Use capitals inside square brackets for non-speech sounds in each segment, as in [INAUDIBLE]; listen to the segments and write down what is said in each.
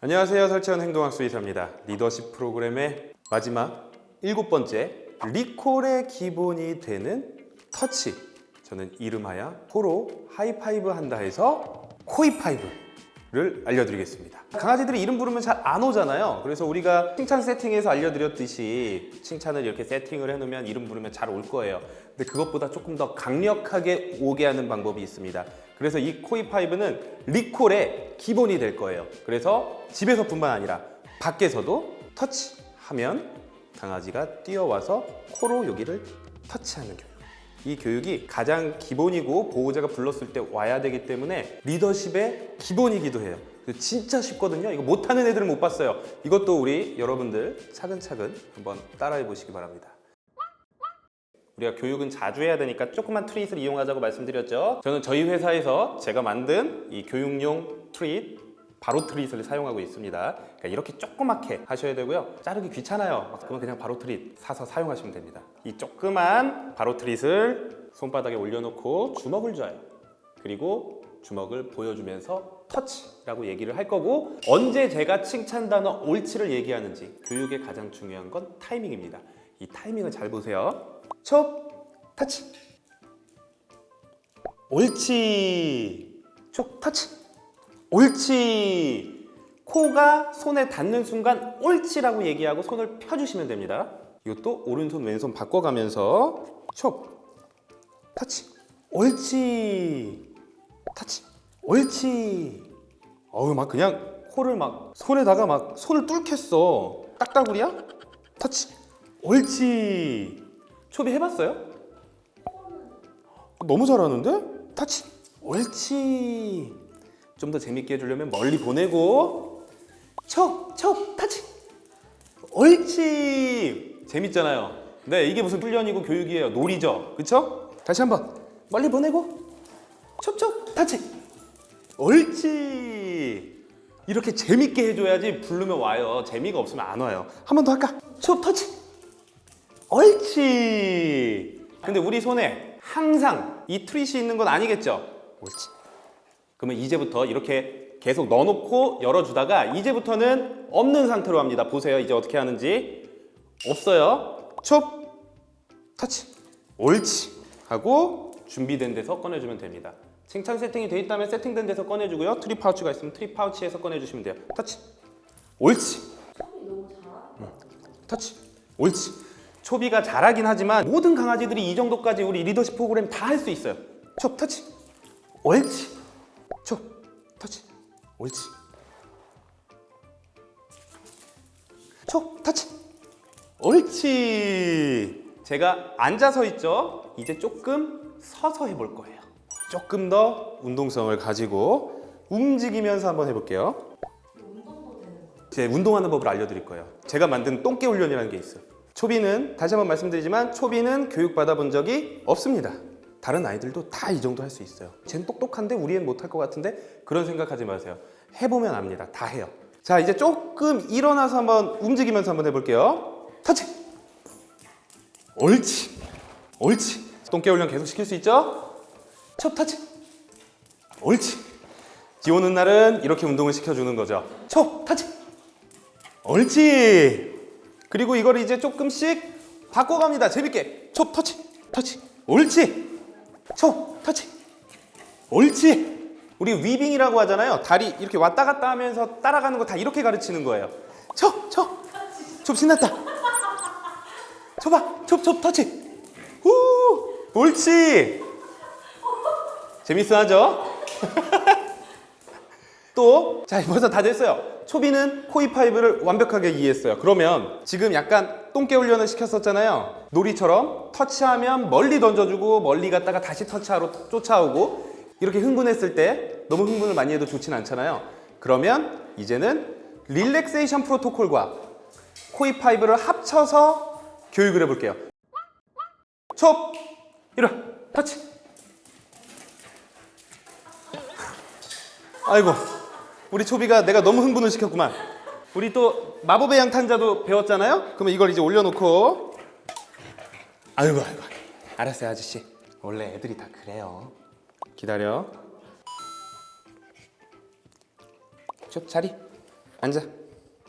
안녕하세요. 설채현 행동학 수의사입니다. 리더십 프로그램의 마지막 일곱 번째 리콜의 기본이 되는 터치. 저는 이름하여 코로 하이파이브 한다 해서 코이파이브를 알려드리겠습니다. 강아지들이 이름 부르면 잘 안 오잖아요. 그래서 우리가 칭찬 세팅에서 알려드렸듯이 칭찬을 이렇게 세팅을 해놓으면 이름 부르면 잘 올 거예요. 근데 그것보다 조금 더 강력하게 오게 하는 방법이 있습니다 그래서 이 코이파이브는 리콜의 기본이 될 거예요. 그래서 집에서 뿐만 아니라 밖에서도 터치하면 강아지가 뛰어와서 코로 여기를 터치하는 교육 이 교육이 가장 기본이고 보호자가 불렀을 때 와야 되기 때문에 리더십의 기본이기도 해요. 진짜 쉽거든요. 이거 못하는 애들은 못 봤어요. 이것도 우리 여러분들 차근차근 한번 따라해 보시기 바랍니다 우리가 교육은 자주 해야 되니까 조그만 트릿을 이용하자고 말씀드렸죠? 저는 저희 회사에서 제가 만든 이 교육용 트릿 바로 트릿을 사용하고 있습니다. 그러니까 이렇게 조그맣게 하셔야 되고요. 자르기 귀찮아요. 그러면 그냥 바로 트릿 사서 사용하시면 됩니다. 이 조그만 바로 트릿을 손바닥에 올려놓고 주먹을 줘요. 그리고 주먹을 보여주면서 터치라고 얘기를 할 거고 언제 제가 칭찬 단어 옳지를 얘기하는지 교육의 가장 중요한 건 타이밍입니다. 이 타이밍을 잘 보세요 촉 터치. 옳지. 촉 터치. 옳지. 코가 손에 닿는 순간 옳지라고 얘기하고 손을 펴주시면 됩니다. 이것도 오른손 왼손 바꿔가면서 촉 터치. 옳지. 터치. 옳지. 어우 막 그냥 코를 막 손에다가 막 손을 뚫겠어. 딱따구리야? 터치. 옳지 초비 해봤어요? 너무 잘하는데? 터치. 옳지. 좀 더 재밌게 해주려면 멀리 보내고. 척! 척! 터치. 옳지. 재밌잖아요. 네 이게 무슨 훈련이고 교육이에요. 놀이죠. 그쵸? 다시 한번. 멀리 보내고. 척척 터치. 옳지. 이렇게 재밌게 해줘야지 부르면 와요. 재미가 없으면 안 와요. 한 번 더 할까? 촉 터치 옳지. 근데 우리 손에 항상 이 트릿이 있는 건 아니겠죠? 옳지. 그러면 이제부터 이렇게 계속 넣어놓고 열어주다가 이제부터는 없는 상태로 합니다. 보세요. 이제 어떻게 하는지. 없어요. 촉. 터치. 옳지. 하고 준비된 데서 꺼내주면 됩니다. 칭찬 세팅이 돼 있다면 세팅된 데서 꺼내주고요. treat 파우치가 있으면 treat 파우치에서 꺼내주시면 돼요. 터치. 옳지. 응. 터치. 옳지 초비가 잘하긴 하지만 모든 강아지들이 이 정도까지 우리 리더십 프로그램 다 할 수 있어요. 촉 터치. 옳지. 촉 터치. 옳지. 촉 터치. 옳지. 제가 앉아서 있죠? 이제 조금 서서 해볼 거예요. 조금 더 운동성을 가지고 움직이면서 한번 해볼게요? 제 운동하는 법을 알려드릴 거예요. 제가 만든 똥개 훈련이라는 게 있어요 초비는 다시 한번 말씀드리지만 초비는 교육받아 본 적이 없습니다. 다른 아이들도 다 이 정도 할 수 있어요. 쟨 똑똑한데 우리 애 못할 것 같은데 그런 생각하지 마세요. 해보면 압니다. 다 해요. 자 이제 조금 일어나서 한번 움직이면서 한번 해볼게요. 터치! 옳지! 옳지! 똥개 훈련 계속 시킬 수 있죠? 첫 터치! 옳지! 비 오는 날은 이렇게 운동을 시켜주는 거죠. 초 터치! 옳지 그리고 이걸 이제 조금씩 바꿔갑니다. 재밌게. 초 터치 터치 옳지. 초 터치 옳지. 우리 위빙이라고 하잖아요. 다리 이렇게 왔다 갔다 하면서 따라가는 거 다 이렇게 가르치는 거예요. 촉촉촉 신났다. 쳐봐. 촉촉 터치. 후. 옳지. 재밌어 하죠? [LAUGHS] 또, 자, 벌써 다 됐어요. 초비는 코 하이파이브를 완벽하게 이해했어요. 그러면 지금 약간 똥개 훈련을 시켰었잖아요. 놀이처럼 터치하면 멀리 던져주고 멀리 갔다가 다시 터치하러 쫓아오고 이렇게 흥분했을 때 너무 흥분을 많이 해도 좋진 않잖아요. 그러면 이제는 relaxation 프로토콜과 코 하이파이브를 합쳐서 교육을 해볼게요. 촉! 일어! 터치! 아이고 우리 초비가 내가 너무 흥분을 시켰구만. 우리 또 마법의 양탄자도 배웠잖아요? 그러면 이걸 이제 올려놓고. 아이고 아이고. 알았어요 아저씨. 원래 애들이 다 그래요. 기다려. 쭉 자리. 앉아.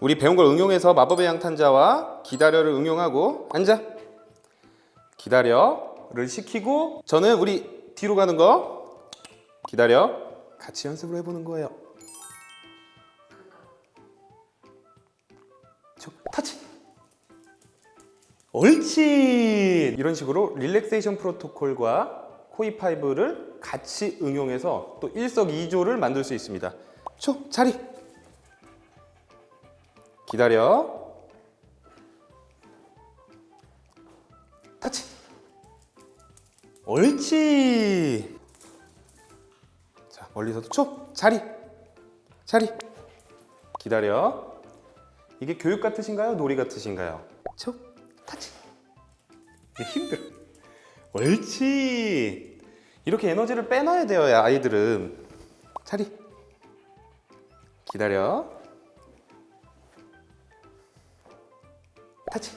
우리 배운 걸 응용해서 마법의 양탄자와 기다려를 응용하고 앉아. 기다려를 시키고 저는 우리 뒤로 가는 거 기다려. 같이 연습을 해보는 거예요. 저 타치. 옳지. 이런 식으로 릴렉세이션 프로토콜과 코이5를 같이 응용해서 또 일석이조를 만들 수 있습니다. 초 자리. 기다려. 타치. 옳지. 자, 멀리서도 초 자리. 자리. 기다려. 이게 교육 같으신가요? 놀이 같으신가요? 초 타치. 힘들어. 옳지. 이렇게 에너지를 빼놔야 돼요, 아이들은. 자리. 기다려. 타치.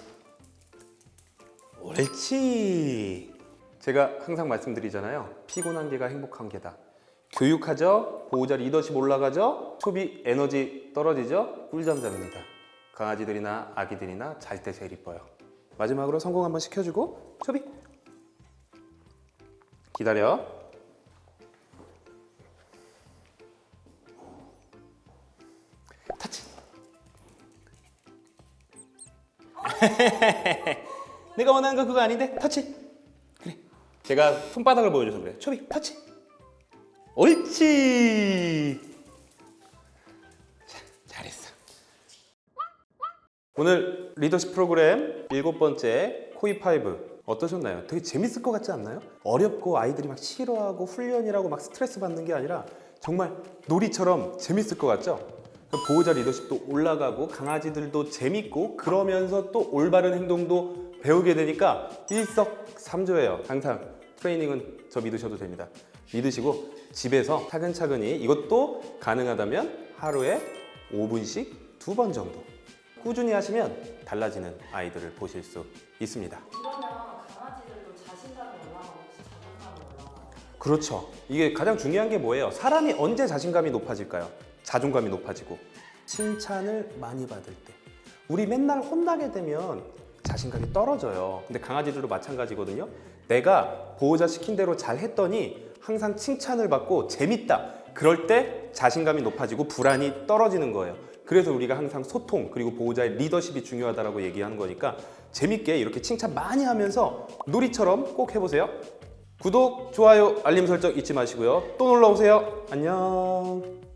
옳지. 제가 항상 말씀드리잖아요. 피곤한 게가 행복한 게다. 교육하죠. 보호자 리더십 올라가죠. 소비 에너지 떨어지죠. 꿀잠 잡니다. 강아지들이나 아기들이나 잘 때 제일 이뻐요. 마지막으로 성공 한번 시켜주고 소비. 기다려. 타치. [LAUGHS] 내가 원하는 거 그거 아닌데 터치 그래 제가 손바닥을 보여줘서 그래 초비 터치 옳지 오늘 리더십 프로그램 일곱 번째 코이5 어떠셨나요? 되게 재밌을 것 같지 않나요? 어렵고 아이들이 막 싫어하고 훈련이라고 막 스트레스 받는 게 아니라 정말 놀이처럼 재밌을 것 같죠? 보호자 리더십도 올라가고 강아지들도 재밌고 그러면서 또 올바른 행동도 배우게 되니까 일석삼조예요. 항상 트레이닝은 저 믿으셔도 됩니다. 믿으시고 집에서 차근차근히 이것도 가능하다면 하루에 5분씩 두 번 정도 꾸준히 하시면 달라지는 아이들을 보실 수 있습니다. 이러면 강아지들도 자신감이 올라가고 혹시 자존감이 올라가요? 그렇죠. 이게 가장 중요한 게 뭐예요? 사람이 언제 자신감이 높아질까요? 자존감이 높아지고 칭찬을 많이 받을 때 우리 맨날 혼나게 되면 자신감이 떨어져요. 근데 강아지들도 마찬가지거든요. 내가 보호자 시킨 대로 잘 했더니 항상 칭찬을 받고 재밌다. 그럴 때 자신감이 높아지고 불안이 떨어지는 거예요. 그래서 우리가 항상 소통 그리고 보호자의 리더십이 중요하다고 얘기하는 거니까 재밌게 이렇게 칭찬 많이 하면서 놀이처럼 꼭 해보세요. 구독, 좋아요, 알림 설정 잊지 마시고요. 또 놀러 오세요. 안녕.